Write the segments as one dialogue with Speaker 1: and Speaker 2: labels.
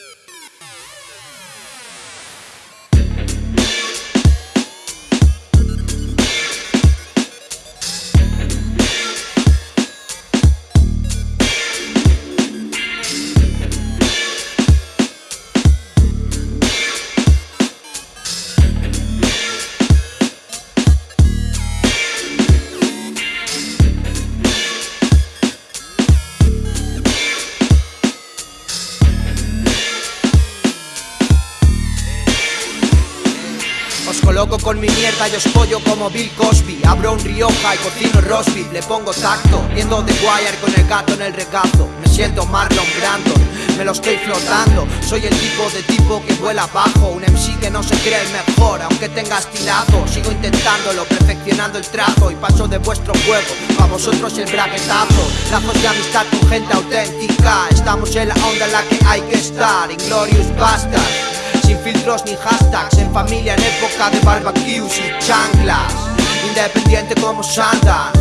Speaker 1: you con mi mierda y os pollo como Bill Cosby. Abro un Rioja y cocino rosby Le pongo tacto, viendo The Wire con el gato en el regazo. Me siento Marlon Brandon, me lo estoy flotando. Soy el tipo de tipo que vuela bajo Un MC que no se cree el mejor, aunque tenga estilazo Sigo intentándolo, perfeccionando el trazo. Y paso de vuestro juego, a vosotros el braguetazo. Lazos de amistad con gente auténtica. Estamos en la onda en la que hay que estar. Inglorious Bastards sin filtros ni hashtags. En familia en época de barbecues y chanclas. Independiente como Sanders.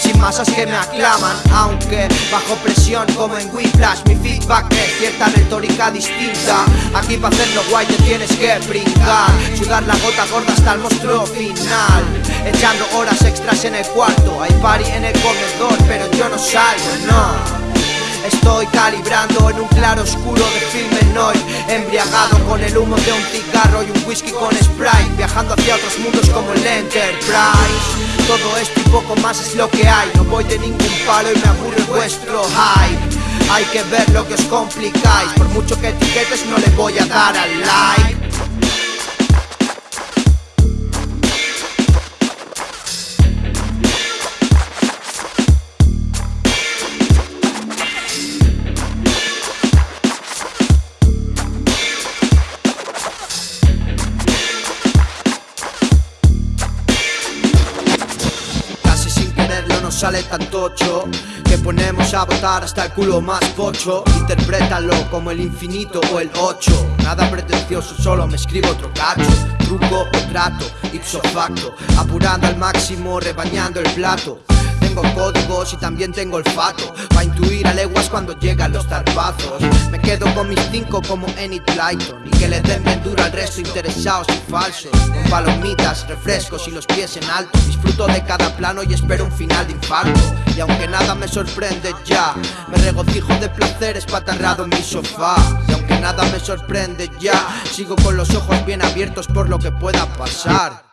Speaker 1: Sin masas que me aclaman Aunque bajo presión como en Whiplash. Mi feedback es cierta retórica distinta. Aquí para hacerlo guay te tienes que brincar. Sudar la gota gorda hasta el monstruo final. Echando horas extras en el cuarto. Hay party en el comedor pero yo no salgo, no Estoy calibrando en un claro oscuro de film hoy Embriagado con el humo de un cigarro y un whisky con Sprite Viajando hacia otros mundos como el Enterprise. Todo esto y poco más es lo que hay No voy de ningún palo y me aburre vuestro hype. Hay que ver lo que os complicáis Por mucho que etiquetes no le voy a dar al like sale tan tocho Que ponemos a votar hasta el culo más pocho. Interprétalo como el infinito o el 8 Nada pretencioso, solo me escribo otro cacho. Truco o trato, ipso facto Apurando al máximo, rebañando el plato tengo códigos y también tengo olfato. Pa' intuir a leguas cuando llegan los tarpazos Me quedo con mis cinco como Enid Blyton. Y que le den bien duro al resto interesados y falsos. Con palomitas, refrescos y los pies en alto. Disfruto de cada plano y espero un final de infarto. Y aunque nada me sorprende ya Me regocijo de placeres patarrado en mi sofá. Y aunque nada me sorprende ya Sigo con los ojos bien abiertos por lo que pueda pasar